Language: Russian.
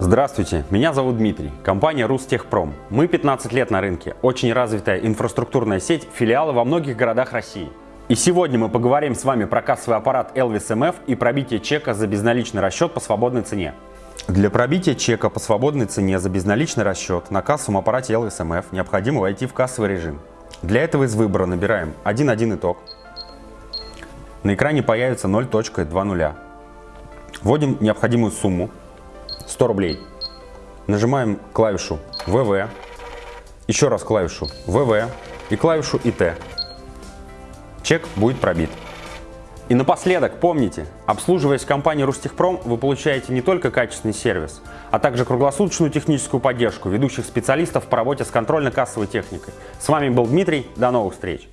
Здравствуйте, меня зовут Дмитрий, компания Рустехпром. Мы 15 лет на рынке, очень развитая инфраструктурная сеть, филиалы во многих городах России. И сегодня мы поговорим с вами про кассовый аппарат Elvis MF и пробитие чека за безналичный расчет по свободной цене. Для пробития чека по свободной цене за безналичный расчет на кассовом аппарате Elvis MF необходимо войти в кассовый режим. Для этого из выбора набираем 1.1 итог. На экране появится 0.20. Вводим необходимую сумму 100 рублей. Нажимаем клавишу ВВ, еще раз клавишу ВВ и клавишу ИТ. Чек будет пробит. И напоследок, помните, обслуживаясь в компании Рустехпром, вы получаете не только качественный сервис, а также круглосуточную техническую поддержку ведущих специалистов по работе с контрольно-кассовой техникой. С вами был Дмитрий, до новых встреч!